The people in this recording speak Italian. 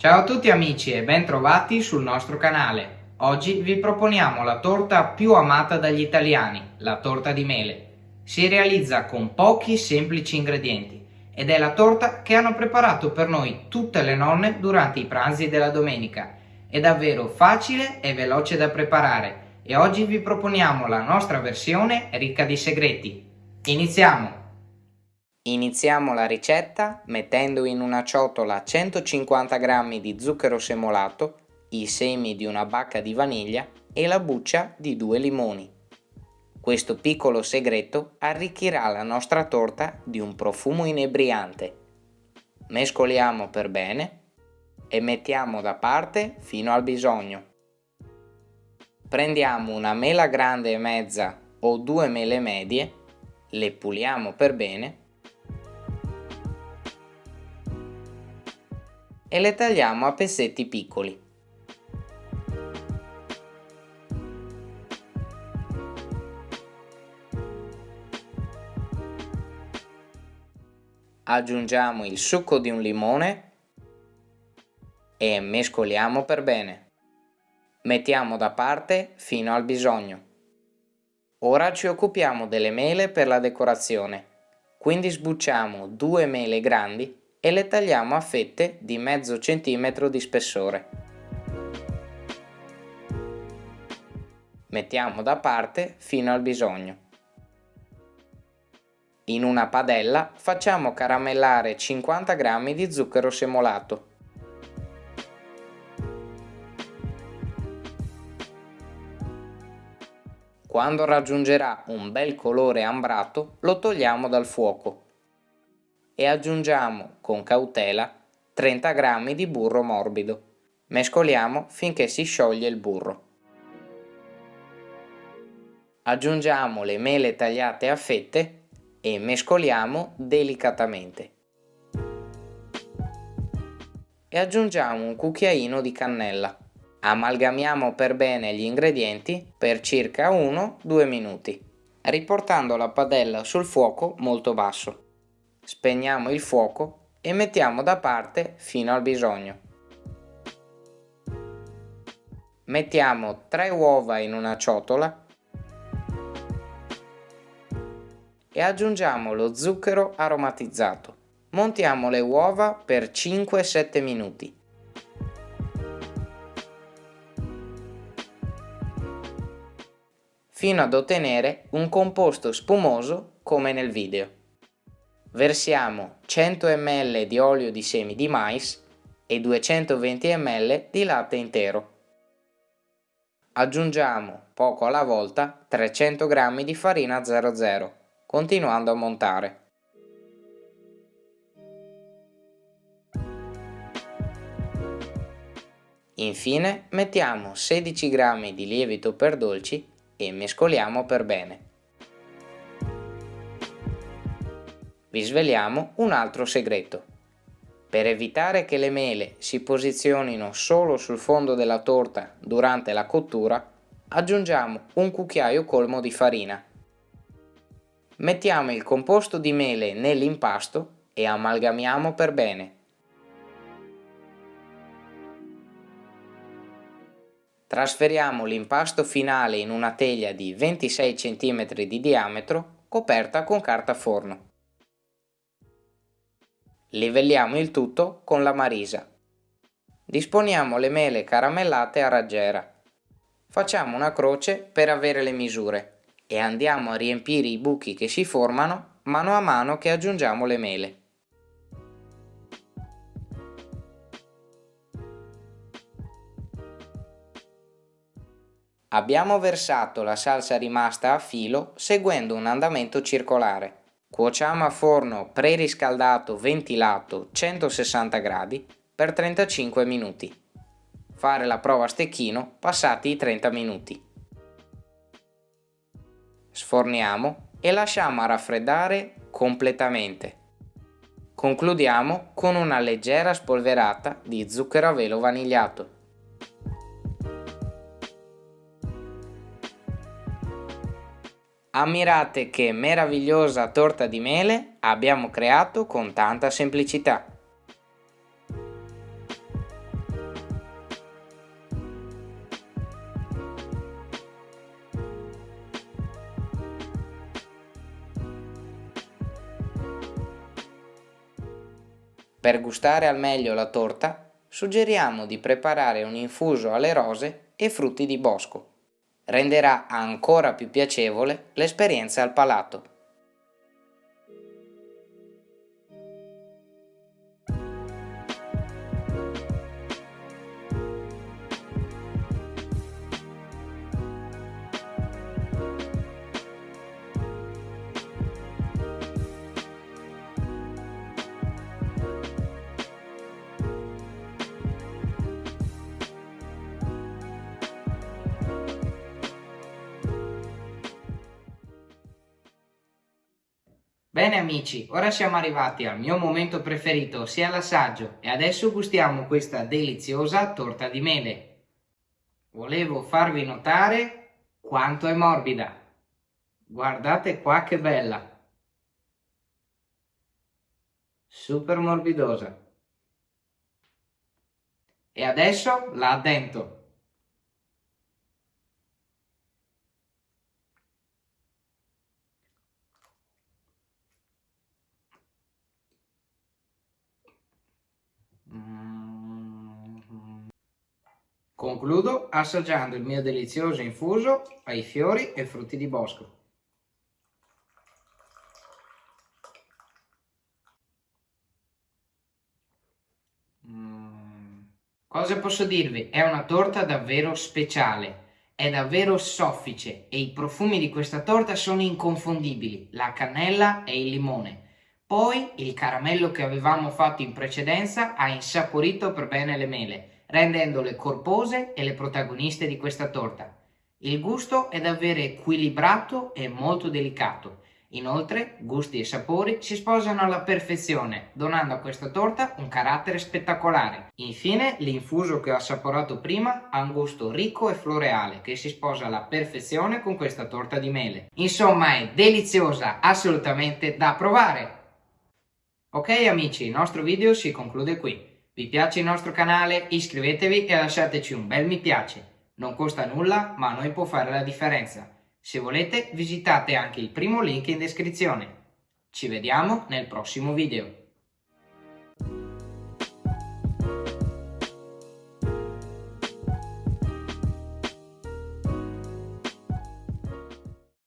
Ciao a tutti amici e ben trovati sul nostro canale. Oggi vi proponiamo la torta più amata dagli italiani, la torta di mele. Si realizza con pochi semplici ingredienti ed è la torta che hanno preparato per noi tutte le nonne durante i pranzi della domenica. È davvero facile e veloce da preparare e oggi vi proponiamo la nostra versione ricca di segreti. Iniziamo! Iniziamo la ricetta mettendo in una ciotola 150 g di zucchero semolato, i semi di una bacca di vaniglia e la buccia di due limoni. Questo piccolo segreto arricchirà la nostra torta di un profumo inebriante. Mescoliamo per bene e mettiamo da parte fino al bisogno. Prendiamo una mela grande e mezza o due mele medie, le puliamo per bene e le tagliamo a pezzetti piccoli. Aggiungiamo il succo di un limone e mescoliamo per bene. Mettiamo da parte fino al bisogno. Ora ci occupiamo delle mele per la decorazione, quindi sbucciamo due mele grandi e le tagliamo a fette di mezzo centimetro di spessore. Mettiamo da parte fino al bisogno. In una padella facciamo caramellare 50 g di zucchero semolato. Quando raggiungerà un bel colore ambrato lo togliamo dal fuoco e aggiungiamo con cautela 30 g di burro morbido. Mescoliamo finché si scioglie il burro. Aggiungiamo le mele tagliate a fette e mescoliamo delicatamente. E aggiungiamo un cucchiaino di cannella. Amalgamiamo per bene gli ingredienti per circa 1-2 minuti, riportando la padella sul fuoco molto basso spegniamo il fuoco e mettiamo da parte fino al bisogno. Mettiamo 3 uova in una ciotola e aggiungiamo lo zucchero aromatizzato. Montiamo le uova per 5-7 minuti. fino ad ottenere un composto spumoso come nel video. Versiamo 100 ml di olio di semi di mais e 220 ml di latte intero. Aggiungiamo poco alla volta 300 g di farina 00, continuando a montare. Infine mettiamo 16 g di lievito per dolci e mescoliamo per bene. Vi sveliamo un altro segreto. Per evitare che le mele si posizionino solo sul fondo della torta durante la cottura, aggiungiamo un cucchiaio colmo di farina. Mettiamo il composto di mele nell'impasto e amalgamiamo per bene. Trasferiamo l'impasto finale in una teglia di 26 cm di diametro coperta con carta forno. Livelliamo il tutto con la marisa. Disponiamo le mele caramellate a raggiera. Facciamo una croce per avere le misure e andiamo a riempire i buchi che si formano mano a mano che aggiungiamo le mele. Abbiamo versato la salsa rimasta a filo seguendo un andamento circolare. Cuociamo a forno preriscaldato ventilato 160 gradi per 35 minuti. Fare la prova a stecchino passati i 30 minuti. Sforniamo e lasciamo a raffreddare completamente. Concludiamo con una leggera spolverata di zucchero a velo vanigliato. Ammirate che meravigliosa torta di mele abbiamo creato con tanta semplicità. Per gustare al meglio la torta, suggeriamo di preparare un infuso alle rose e frutti di bosco. Renderà ancora più piacevole l'esperienza al palato. Bene amici, ora siamo arrivati al mio momento preferito, ossia l'assaggio, e adesso gustiamo questa deliziosa torta di mele. Volevo farvi notare quanto è morbida. Guardate qua che bella. Super morbidosa. E adesso la addento. Concludo assaggiando il mio delizioso infuso ai fiori e frutti di bosco. Mm. Cosa posso dirvi? È una torta davvero speciale, è davvero soffice e i profumi di questa torta sono inconfondibili, la cannella e il limone. Poi il caramello che avevamo fatto in precedenza ha insaporito per bene le mele rendendole corpose e le protagoniste di questa torta. Il gusto è davvero equilibrato e molto delicato. Inoltre, gusti e sapori si sposano alla perfezione, donando a questa torta un carattere spettacolare. Infine, l'infuso che ho assaporato prima ha un gusto ricco e floreale che si sposa alla perfezione con questa torta di mele. Insomma, è deliziosa, assolutamente da provare! Ok amici, il nostro video si conclude qui. Vi piace il nostro canale? Iscrivetevi e lasciateci un bel mi piace. Non costa nulla, ma a noi può fare la differenza. Se volete, visitate anche il primo link in descrizione. Ci vediamo nel prossimo video.